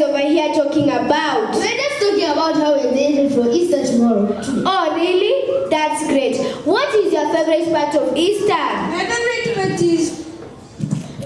talking about? We're just talking about how we're excited for Easter tomorrow. Oh, really? That's great. What is your favorite part of Easter? My favorite part is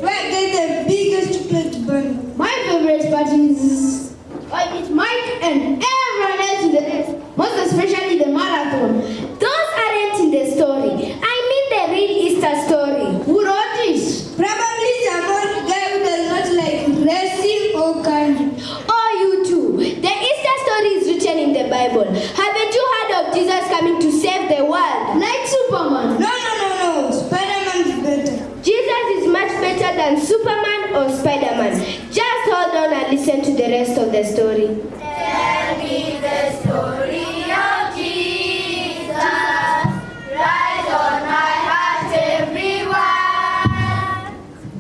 where there's the biggest chocolate bun. My favorite part is I meet Mike and everyone else in the rest, most especially the marathon. Those aren't in the story. I mean the real Easter story. Who wrote it? Probably some old guy who does not like racing or candy. Oh, you too. The Easter story is written in the Bible. Haven't you heard of Jesus coming to save the world? Like Superman. No, no, no, no. Spider-Man is better. Jesus is much better than Superman or Spider-Man. Just hold on and listen to the rest of the story. Tell me the story of Jesus. Rise on my heart, everyone.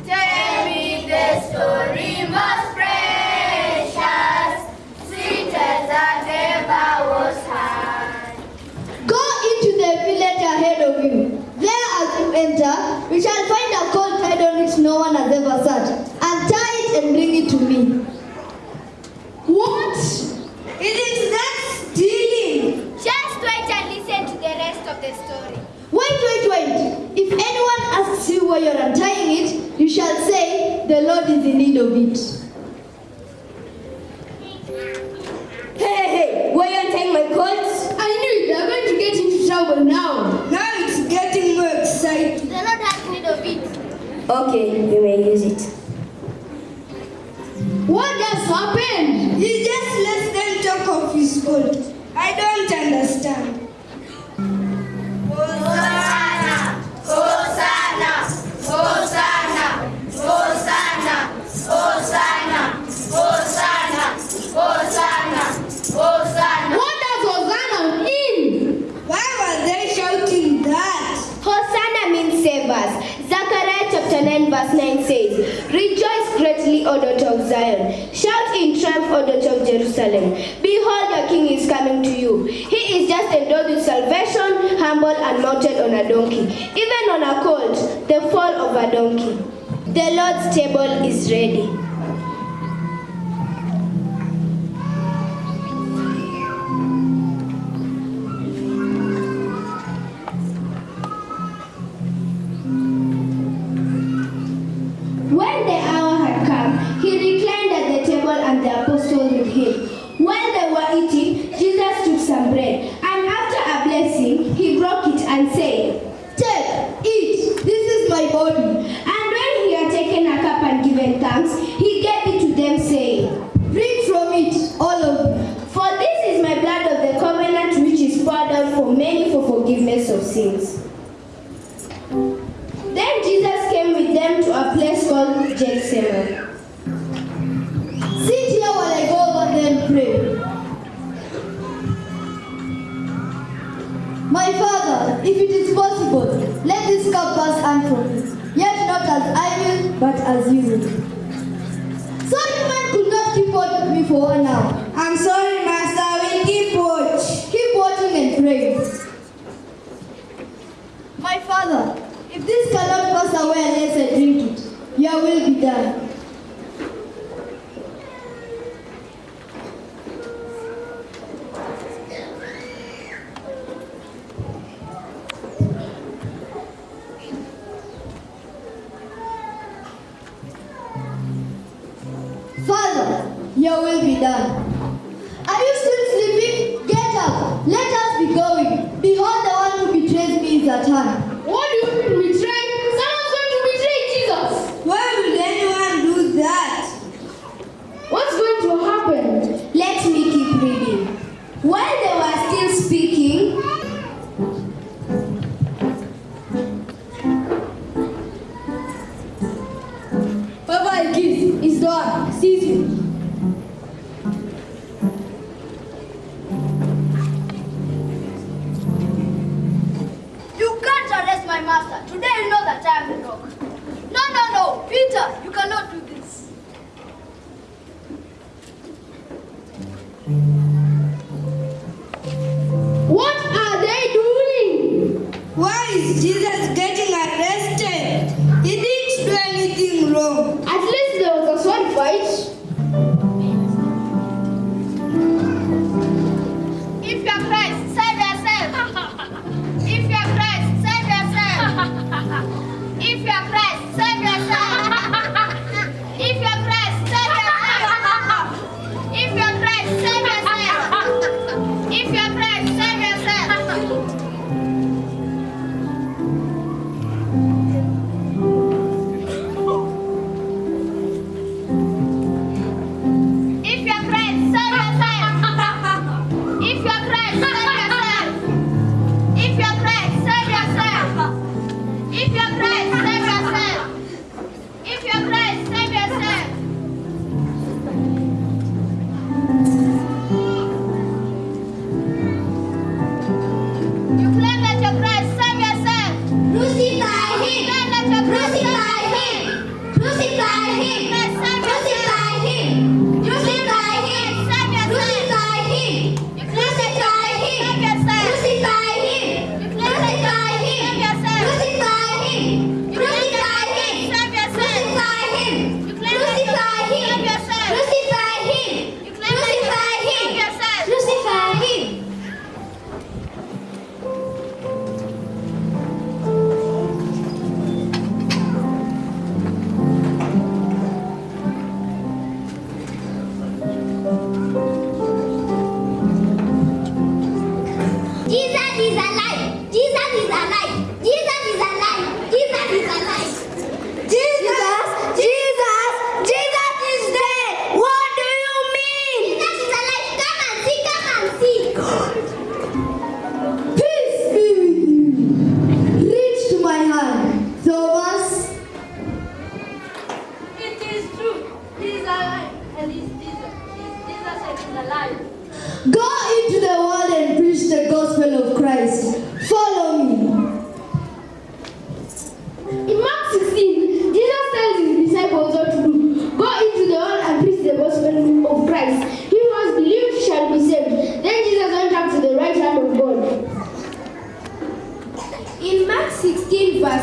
Tell me the story most precious, sweetest that ever was. Go into the village ahead of you. There as you enter, we shall find a colt tied on which no one has ever sat. Untie it and bring it to me. What? Isn't that stealing? Just wait and listen to the rest of the story. Wait, wait, wait. If anyone asks you why you're untying it, you shall say, the Lord is in need of it. Hey, hey, hey, why are you untying my coat? I knew it. They're going to get into trouble now. Now it's getting more exciting. The Lord has need of it. Okay, you may use it. What just happened? He just lets them talk of his fault. I don't understand. Hosanna, Hosanna, Hosanna, Hosanna, Hosanna, Hosanna, Hosanna, Hosanna. What does Hosanna mean? Why were they shouting that? Hosanna means save us. Zechariah chapter 9 verse 9 says, Rejoice greatly, O daughter of Zion. Triumph, O daughter of Jerusalem. Behold, your king is coming to you. He is just endowed with salvation, humble and mounted on a donkey. Even on a colt, the fall of a donkey. The Lord's table is ready. As you. Sorry man could not keep watch with me for one hour. I'm sorry, Master. We'll keep watch. Keep watching and praying. My Father, if this cannot pass away unless I drink it, your will be done. Your will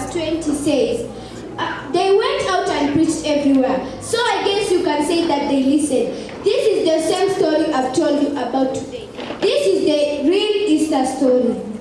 verse 20 says, uh, They went out and preached everywhere. So I guess you can say that they listened. This is the same story I've told you about today. This is the real Easter story.